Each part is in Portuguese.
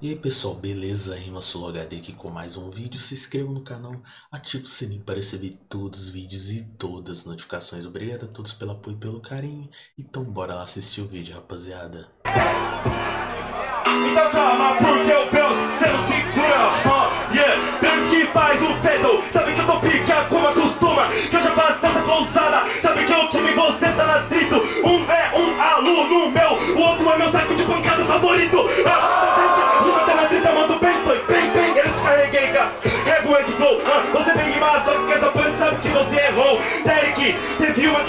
E aí pessoal, beleza? Rima HD aqui com mais um vídeo. Se inscreva no canal, ative o sininho para receber todos os vídeos e todas as notificações. Obrigado a todos pelo apoio e pelo carinho. Então bora lá assistir o vídeo, rapaziada. Então calma, porque o penso, você não segura, uh, yeah Pensa que faz o fedo, sabe que eu tô pica como acostuma Que eu já faço essa pousada, sabe que o time você tá na atrito Um é um aluno meu, o outro é meu saco de pancada favorito uh,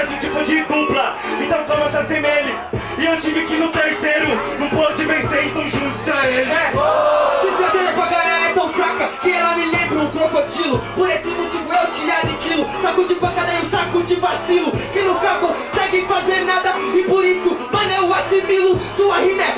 a gente foi de dupla, então toma essa semele e eu tive que no terceiro. Não pôde vencer, então junte-se a ele. É, se perder pra galera é tão fraca Que ela me lembra um crocodilo. Por esse motivo eu te aniquilo. Saco de pancada e um saco de vacilo. Que nunca conseguem fazer nada E por isso, mano, eu assimilo. Sua rima é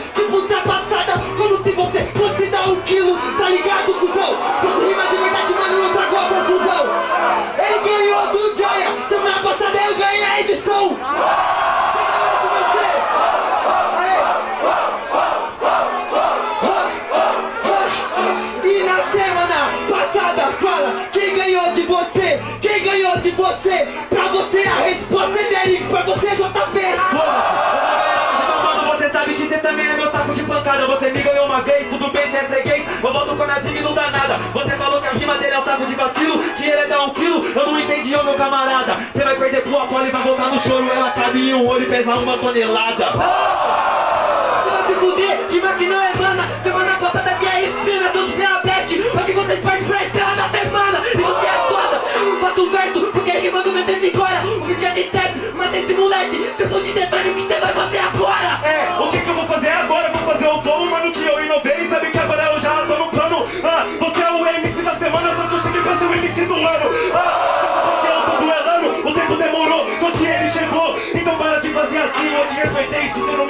de vacilo Que ele é dar um quilo, eu não entendi, ô meu camarada. Você vai perder pro Apolo e vai voltar no choro. Ela cabe em um olho e pesa uma tonelada. Você vai se fuder, que não é mana Semana passada que é prima, seus diabetes Hoje vocês partem pra estrela da semana. Isso que é foda, faço o verso Porque rimando meu tempo agora O vídeo é de trap, mata esse moleque. Eu for de detalhe, o que você vai fazer agora? É, o que que eu vou fazer agora? Eu vou fazer o flow,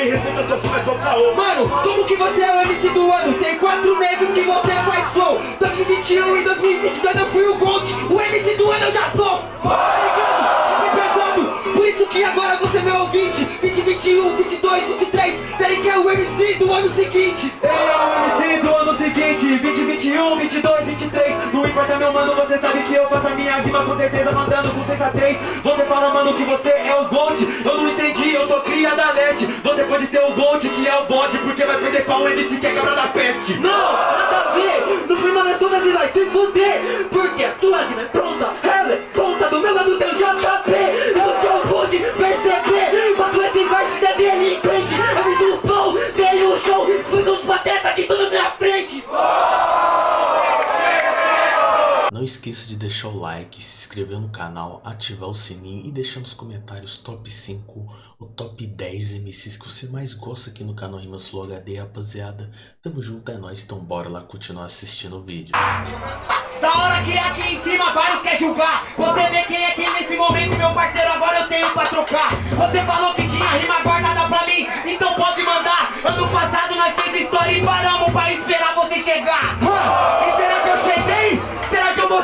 me respeita, seu pai é só caô Mano, como que você é o MC do ano? Tem quatro meses que você faz flow 2021 e 2022 eu fui o Gold O MC do ano eu já sou Tá ligado? Por isso que agora você é meu ouvinte 2021, 22, 23 Derek é o MC do ano seguinte Ele é o MC do ano seguinte 2021, 22, 23 Não importa meu mano, você sabe que eu faço a minha rima com certeza Mandando com sensatez. Você fala mano que você é o Gold Eu não entendi, eu sou cria da net Você pode ser o Gold que é o bode Porque vai perder pra um MC que é cabra da peste. Não, nada a ver. No final das contas ele vai se fuder Porque a sua rima é pronta deixar o like, se inscrever no canal, ativar o sininho e deixar nos comentários top 5 ou top 10 MCs que você mais gosta aqui no canal Rimas Flow HD, rapaziada. Tamo junto, é nóis, então bora lá continuar assistindo o vídeo. Da hora que aqui em cima vários quer julgar Você vê quem é quem nesse momento, meu parceiro, agora eu tenho pra trocar Você falou que tinha rima guardada pra mim, então pode mandar Ano passado nós fez história e paramos pra esperar você chegar E será que eu cheguei? Será que eu mostrei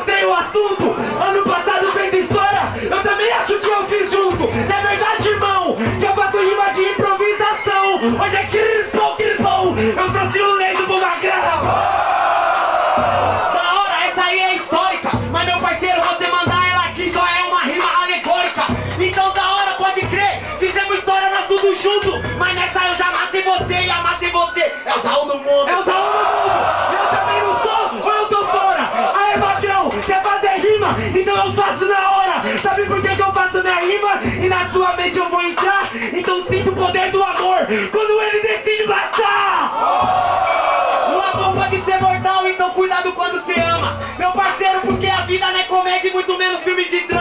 você e amassei você. É o Zaú do mundo. É o Zaú do mundo. Eu também não sou, ou eu tô fora. Aê, magrão, quer fazer rima? Então eu faço na hora. Sabe por que, que eu faço minha rima? E na sua mente eu vou entrar. Então sinto o poder do amor Quando ele decide matar. O amor pode ser mortal, então cuidado quando você ama. Meu parceiro, porque a vida não é comédia e muito menos filme de drama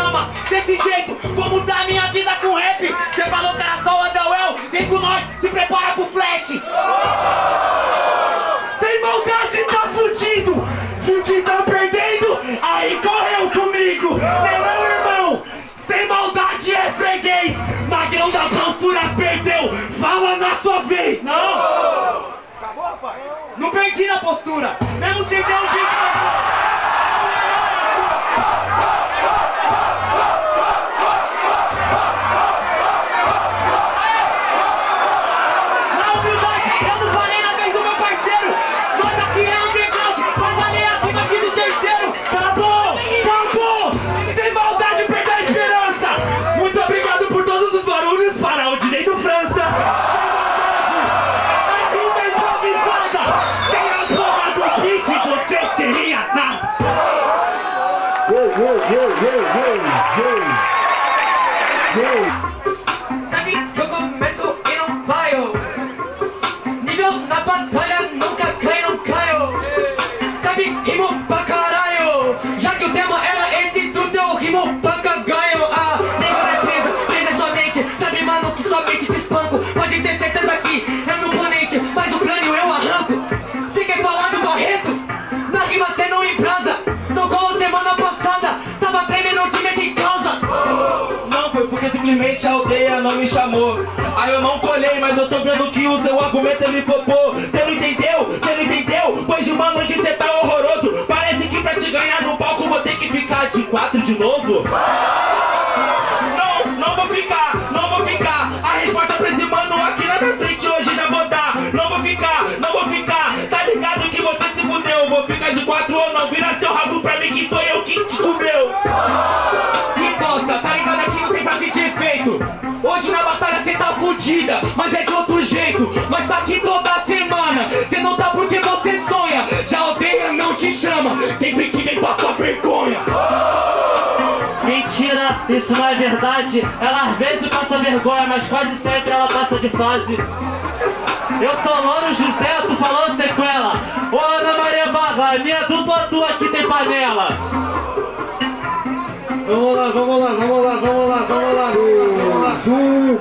perdi na postura, mesmo sem ter um dia pra caralho. Já que o tema era esse do teu rimo pra ganho Ah, negócio é presa, presa sua mente. Sabe mano que somente te espanco. Pode ter certeza que é meu oponente Mas o crânio eu arranco. Você quer falar do Barreto? Na rima cê não embrasa. Tocou semana passada Tava tremendo de time em causa Não foi porque simplesmente a aldeia não me chamou. Aí eu não colhei, mas eu tô vendo que o seu argumento ele flopou. Cê não entendeu? Cê não entendeu? Pois de uma noite cê tá horror ganhar no palco vou ter que ficar de quatro de novo. Não, não vou ficar, não vou ficar. A resposta pra esse mano aqui na minha frente hoje já vou dar. Não vou ficar, não vou ficar. Tá ligado que você se fudeu? Vou ficar de quatro ou não. Vira seu rabo pra mim que foi eu que te comeu. Que bosta, tá ligado que não tem pra de efeito Hoje na batalha cê tá fudida, mas é de outro jeito Mas tá aqui toda semana, verdade. Ela às vezes passa vergonha, mas quase sempre ela passa de fase. Eu sou Louro José, tu falou sequela. Ô Ana Maria Baba, minha dupla tua aqui tem panela. Vamos lá, vamos lá, vamos lá, vamos lá, vamos lá, vamos lá.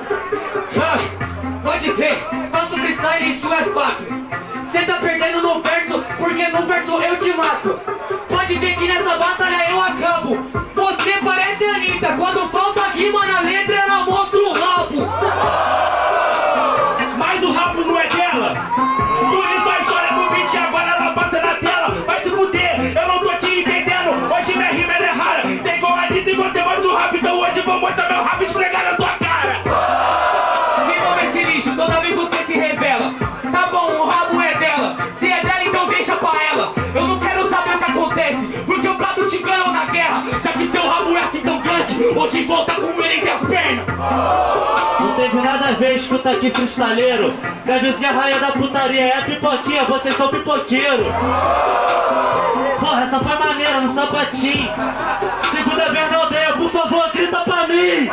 Ah, Pode ver, faço freestyle isso é fato Cê tá perdendo no verso, porque no verso eu te mato Pode ver que nessa batalha eu acabo Você parece a Anitta, quando falta rima na escuta aqui, freestaleiro. Deve ser a rainha da putaria, é pipoquinha, vocês são pipoqueiro. Porra, essa foi maneira, no sapatinho. Segunda vez na aldeia, por favor, grita pra mim.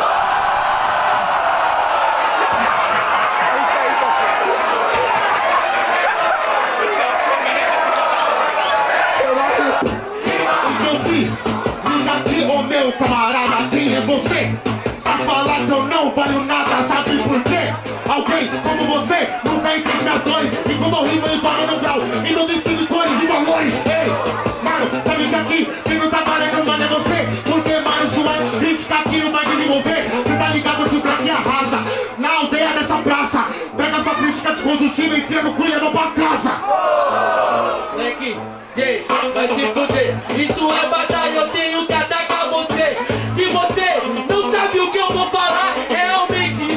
E quando eu rimo eu toco no grau E não distingue cores e valores. Ei, mano, sabe que aqui quem não tá valendo nada é você Porque, mano, sua crítica aqui não vai desenvolver. Você tá ligado que o craque arrasa Na aldeia dessa praça. Pega sua crítica descondutível e enfia no cu e leva pra casa. Moleque, Jay, vai se fuder. Isso é batalha, eu tenho que atacar você. Se você não sabe o que eu vou falar Realmente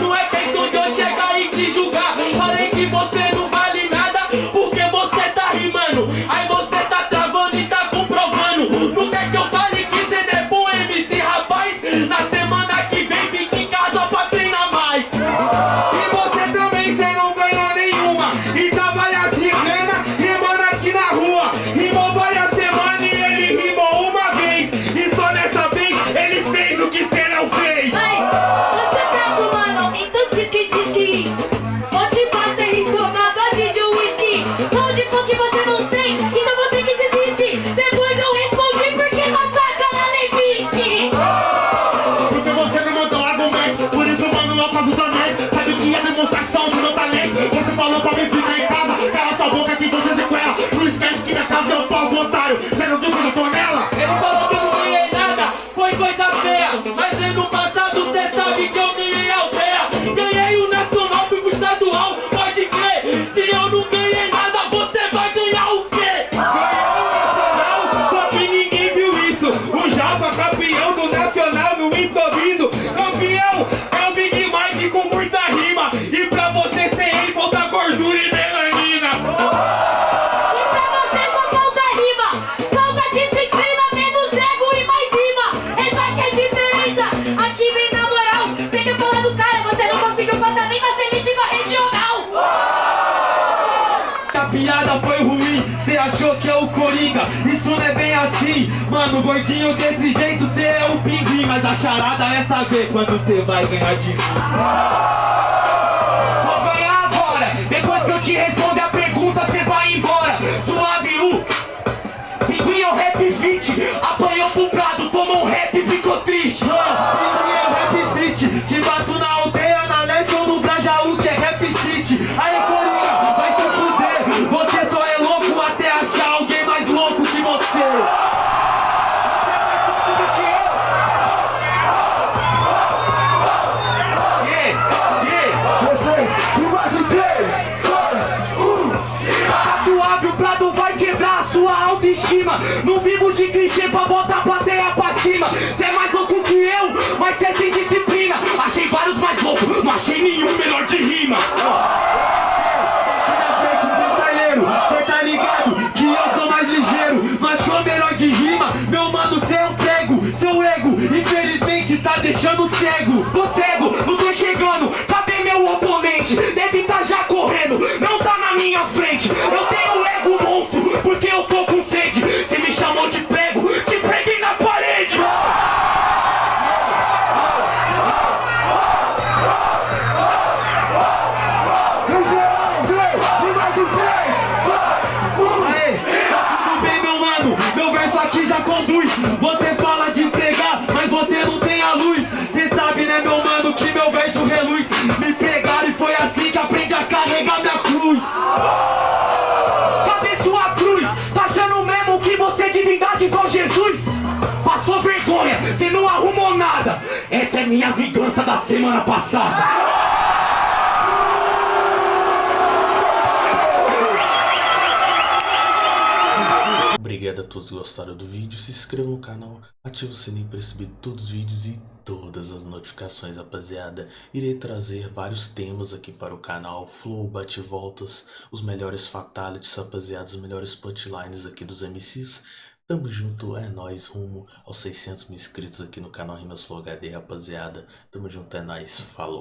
Mano, gordinho desse jeito cê é o pinguim Mas a charada é saber quando cê vai ganhar de mim. Vou ganhar agora. Depois que eu te responder a pergunta cê vai embora. Suave U Pinguim é o rap fit. Apanhou pro prado, cima. Cê é mais louco que eu, mas cê é sem disciplina. Achei vários mais loucos, não achei nenhum melhor de rima. Deixando cego. Tô cego, não tô chegando, cadê meu oponente? Deve tá já correndo, não tá na minha frente. Eu tenho ego monstro, porque eu tô com Essa é minha vingança da semana passada Obrigado a todos que gostaram do vídeo, se inscreva no canal, ative o sininho para receber todos os vídeos e todas as notificações, rapaziada. Irei trazer vários temas aqui para o canal, flow, bate-voltas, os melhores fatalities, rapaziada, os melhores punchlines aqui dos MCs. Tamo junto, é nóis, rumo aos 600 mil inscritos aqui no canal Rimas Flow HD, rapaziada. Tamo junto, é nóis, falou.